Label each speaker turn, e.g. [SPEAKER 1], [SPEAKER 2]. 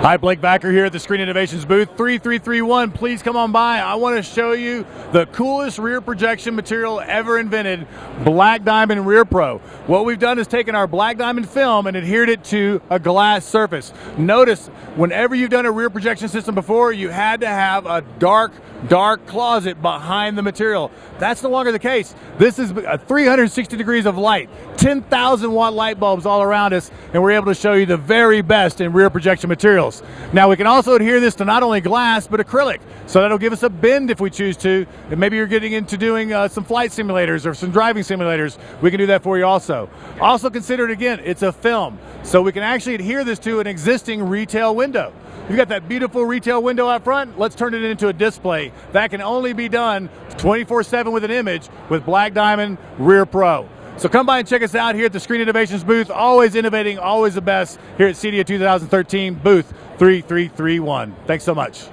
[SPEAKER 1] Hi, Blake Backer here at the Screen Innovations booth 3331. Please come on by. I want to show you the coolest rear projection material ever invented, Black Diamond Rear Pro. What we've done is taken our Black Diamond film and adhered it to a glass surface. Notice, whenever you've done a rear projection system before, you had to have a dark, dark closet behind the material. That's no longer the case. This is 360 degrees of light, 10,000 watt light bulbs all around us, and we're able to show you the very best in rear projection materials. Now we can also adhere this to not only glass, but acrylic. So that'll give us a bend if we choose to. And maybe you're getting into doing uh, some flight simulators or some driving simulators. We can do that for you also. Also consider it again, it's a film. So we can actually adhere this to an existing retail window. You've got that beautiful retail window out front, let's turn it into a display. That can only be done 24-7 with an image with Black Diamond Rear Pro. So come by and check us out here at the Screen Innovations booth. Always innovating, always the best here at CEDIA 2013, booth 3331. Thanks so much.